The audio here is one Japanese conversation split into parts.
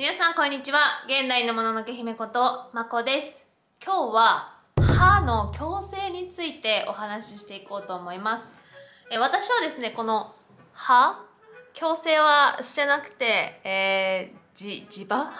皆さんこんにちは。現代のもののけ姫ことまこです。今日は歯の矯正についてお話ししていこうと思います。え私はですねこの歯矯正はしてなくて、えー、じ地場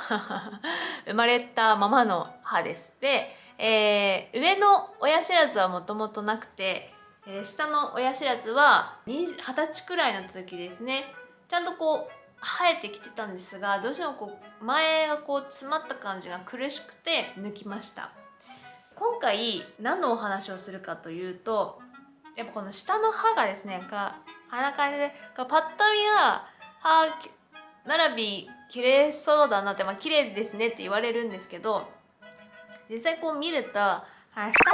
生まれたままの歯です。で、えー、上の親知らずはもともとなくて、えー、下の親知らずは二十歳くらいの時ですね。ちゃんとこう生えてきてたんですがどうしてもこう前がこう詰まった感じが苦しくて抜きました。今回何のお話をするかというとやっぱこの下の歯がですねかあんな感じでパッと見は歯並び綺麗そうだなってまあ綺麗ですねって言われるんですけど実際こう見ると下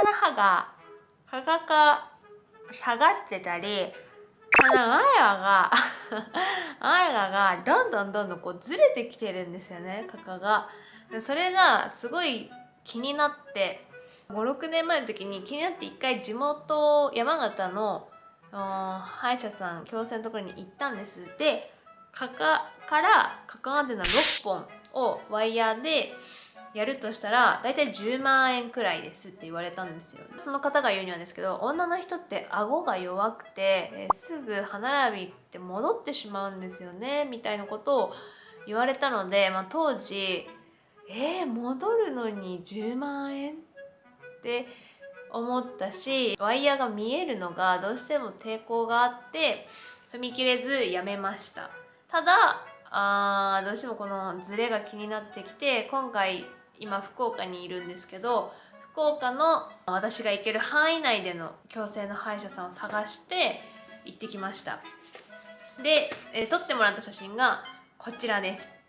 の歯がかかか下がってたりこの前歯が前歯がどんどんどんどんこうずれてきてるんですよね画家が。それがすごい気になって56年前の時に気になって一回地元山形の歯医者さん矯正のところに行ったんです。でかかからかかまでの6本をワイヤーでやるとしたら大体10万円くらいですって言われたんですよ。その方が言うにはですけど女の人って顎が弱くて、えすぐ歯並びって戻ってしまうんですよねみたいなことを言われたので、まあ、当時えー、戻るのに10万円って思ったしワイヤーが見えるのがどうしても抵抗があって踏み切れずやめました。ただあどうしてもこのズレが気になってきて今回今福岡にいるんですけど福岡の私が行ける範囲内での矯正の歯医者さんを探して行ってきました。で、えー、撮ってもらった写真がこちらです。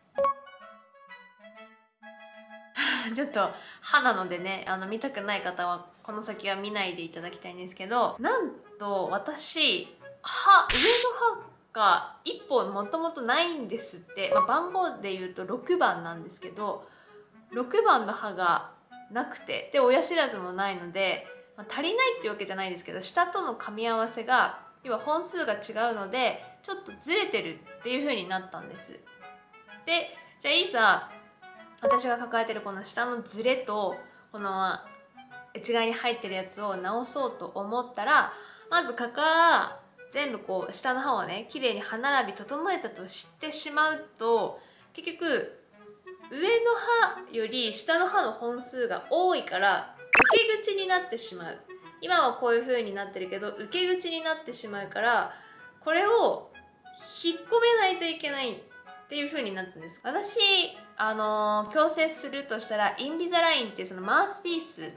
ちょっと歯なのでねあの見たくない方はこの先は見ないでいただきたいんですけどなんと私歯上の歯が1本もともとないんですって、まあ、番号で言うと6番なんですけど6番の歯がなくてで親知らずもないので、まあ、足りないっていうわけじゃないんですけど下との噛み合わせが要は本数が違うのでちょっとずれてるっていう風になったんです。でじゃあいいさ私が抱えてるこの下のズレとこの内側に入ってるやつを直そうと思ったらまずかか全部こう下の歯をね綺麗に歯並び整えたと知ってしまうと結局上の歯より下の歯の本数が多いから受け口になってしまう。今はこういう風になってるけど受け口になってしまうからこれを引っ込めないといけないっていう風になったんです。私あの矯正するとしたらインビザラインっていうそのマウスピース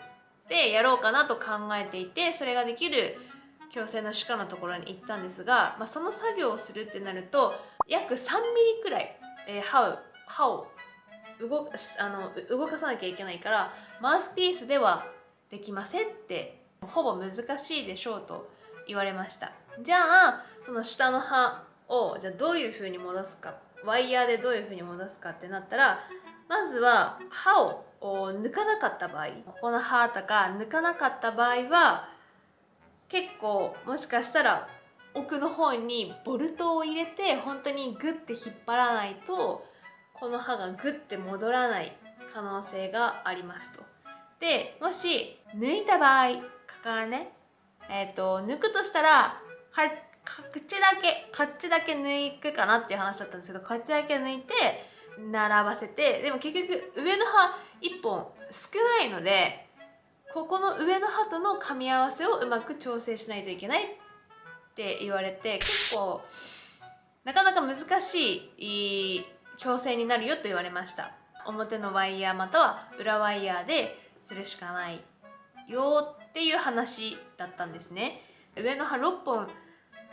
でやろうかなと考えていてそれができる矯正の歯科のところに行ったんですが、まあ、その作業をするってなると約3ミリくらい、えー、歯を歯を動かあの動かさなきゃいけないからマウスピースではできませんってほぼ難しいでしょうと言われました。じゃあその下の歯をじゃあどういうふうに戻すかワイヤーでどういうふうに戻すかってなったらまずは歯を抜かなかった場合ここの歯とか抜かなかった場合は結構もしかしたら奥の方にボルトを入れて本当にグッて引っ張らないとこの歯がグッて戻らない可能性がありますと。でもし抜いた場合かからね、えーと、抜くとしたら口だけこっちだけ抜くかなっていう話だったんですけどこっちだけ抜いて並ばせてでも結局上の歯1本少ないのでここの上の歯との噛み合わせをうまく調整しないといけないって言われて結構なかなか難しい強制になるよと言われました。表のワイヤーまたは裏ワイヤーでするしかないよっていう話だったんですね。上の歯6本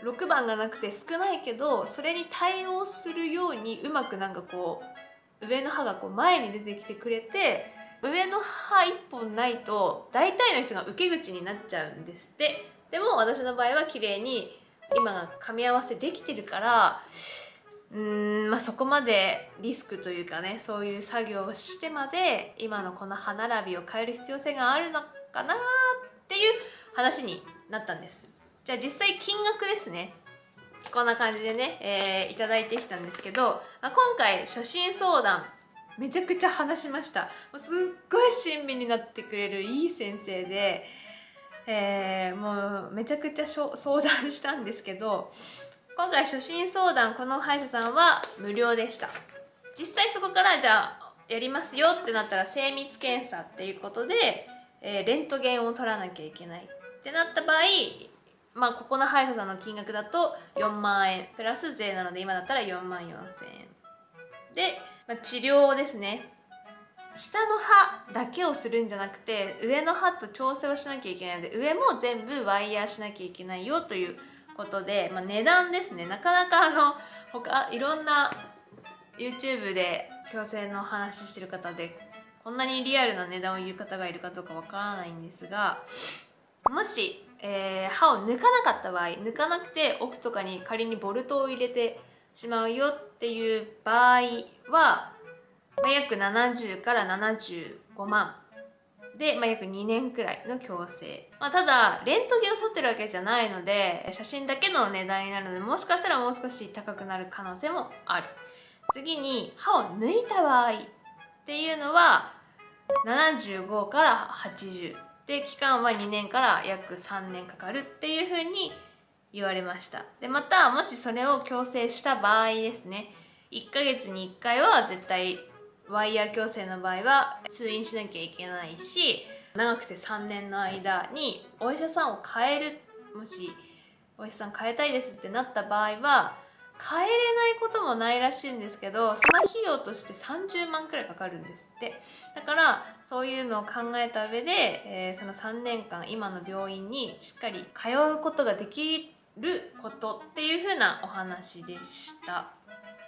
6番がなくて少ないけどそれに対応するようにうまくなんかこう上の歯がこう前に出てきてくれて上の歯1本ないと大体の人が受け口になっちゃうんですって。でも私の場合は綺麗に今が噛み合わせできてるからうんまあそこまでリスクというかねそういう作業をしてまで今のこの歯並びを変える必要性があるのかなっていう話になったんです。じゃあ実際金額ですね。こんな感じでね、えー、いただいてきたんですけど、まあ、今回初心相談めちゃくちゃ話しました。すっごい親身になってくれるいい先生で、えー、もうめちゃくちゃ相談したんですけど今回初診相談この歯医者さんは無料でした。実際そこからじゃあやりますよってなったら精密検査っていうことで、えー、レントゲンを取らなきゃいけないってなった場合まあここの歯医者さんの金額だと4万円。プラス税なので今だったら4万4千円。で、まあ、治療をですね下の歯だけをするんじゃなくて上の歯と調整をしなきゃいけないので上も全部ワイヤーしなきゃいけないよということで、まあ、値段ですね。なかなかあの他いろんな YouTube で矯正の話してる方でこんなにリアルな値段を言う方がいるかどうかわからないんですがもし、えー、歯を抜かなかった場合抜かなくて奥とかに仮にボルトを入れてしまうよっていう場合は、約70から75万で、まあ、約2年くらいの矯正、まあ、ただレントゲンを取ってるわけじゃないので写真だけの値段になるのでもしかしたらもう少し高くなる可能性もある。次に歯を抜いた場合っていうのは75から80で期間は2年から約3年かかるっていうふうに言われました。でまたもしそれを矯正した場合ですね。1ヶ月に1回は絶対ワイヤー矯正の場合は通院しなきゃいけないし長くて3年の間にお医者さんを変えるもしお医者さん変えたいですってなった場合は変えれないこともないらしいんですけどその費用として30万くらいかかるんですって。だからそういうのを考えた上で、えー、その3年間今の病院にしっかり通うことができることっていう風なお話でした。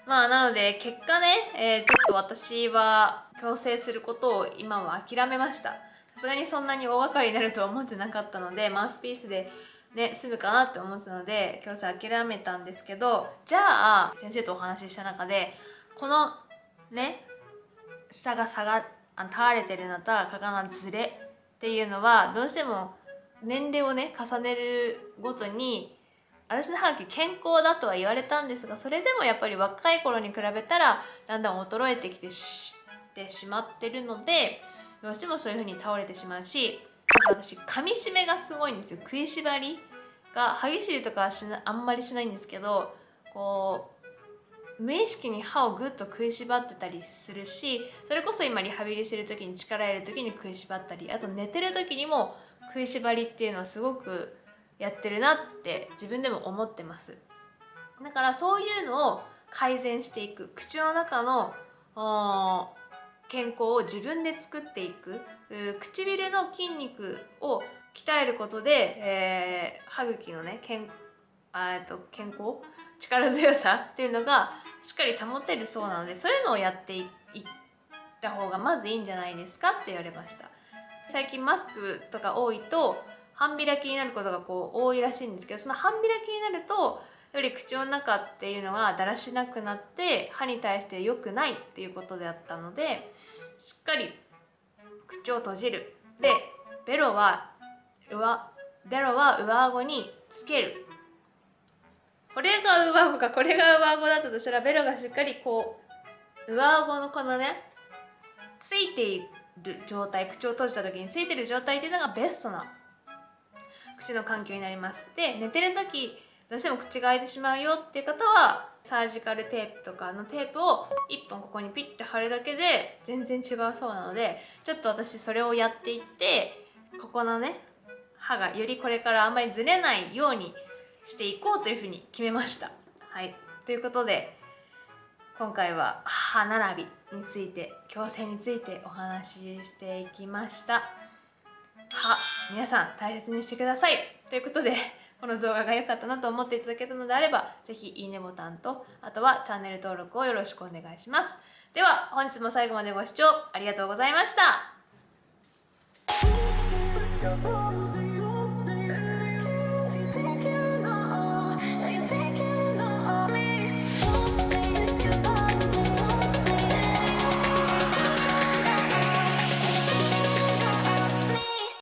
まあなので結果ね、えー、ちょっと私は矯正することを今は諦めました。さすがにそんなに大掛かりになるとは思ってなかったのでマウスピースでね、済むかなって思ったので矯正諦めたんですけどじゃあ先生とお話しした中でこのね下が下がたわれてるのとかかのずれっていうのはどうしても年齢をね重ねるごとに私の歯茎健康だとは言われたんですがそれでもやっぱり若い頃に比べたらだんだん衰えてきてしてしまってるのでどうしてもそういう風に倒れてしまうし私噛み締めがすごいんですよ。食いしばりが歯ぎしりとかはしなあんまりしないんですけどこう無意識に歯をぐっと食いしばってたりするしそれこそ今リハビリしてる時に力入れる時に食いしばったりあと寝てる時にも食いしばりっていうのをすごくやってるなって自分でも思ってます。だからそういうのを改善していく。口の中の健康を自分で作っていく。唇の筋肉を鍛えることで、えー、歯茎のね健と健康力強さっていうのがしっかり保てるそうなのでそういうのをやっていった方がまずいいんじゃないですかって言われました。最近マスクとか多いと半開きになることがこう多いらしいんですけどその半開きになるとより口の中っていうのがだらしなくなって歯に対して良くないっていうことであったのでしっかり口を閉じる。でベロは上ベロは上顎につける。これが上顎か。これが上顎だったとしたらベロがしっかりこう上顎のこのねついている状態口を閉じた時についてる状態っていうのがベストな口の環境になります。で寝てる時どうしても口が開いてしまうよ。っていう方はサージカルテープとかのテープを1本ここにピッて貼るだけで全然違うそうなのでちょっと私それをやっていってここのね歯がよりこれからあんまりずれないようにしていこうというふうに決めました。はい。ということで今回は歯並びについて矯正についてお話ししていきました。皆さん大切にしてください。ということでこの動画が良かったなと思っていただけたのであれば是非いいねボタンとあとはチャンネル登録をよろしくお願いします。では本日も最後までご視聴ありがとうございました。